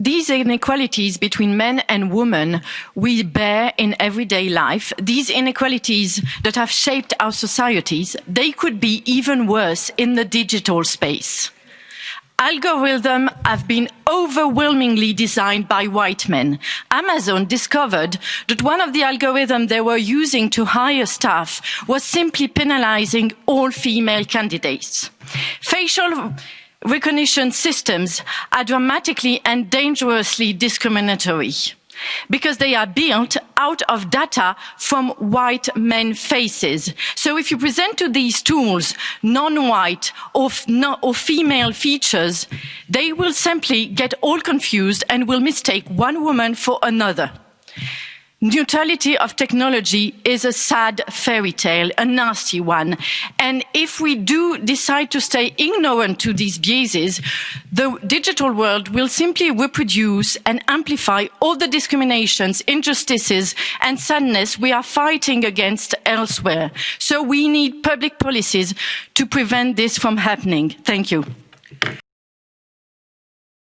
these inequalities between men and women we bear in everyday life, these inequalities that have shaped our societies, they could be even worse in the digital space. Algorithms have been overwhelmingly designed by white men. Amazon discovered that one of the algorithms they were using to hire staff was simply penalizing all female candidates. Facial recognition systems are dramatically and dangerously discriminatory because they are built out of data from white men faces. So if you present to these tools non-white or, or, female features, they will simply get all confused and will mistake one woman for another. Neutrality of technology is a sad fairy tale, a nasty one. And if we do decide to stay ignorant to these biases, the digital world will simply reproduce and amplify all the discriminations, injustices and sadness we are fighting against elsewhere. So we need public policies to prevent this from happening. Thank you.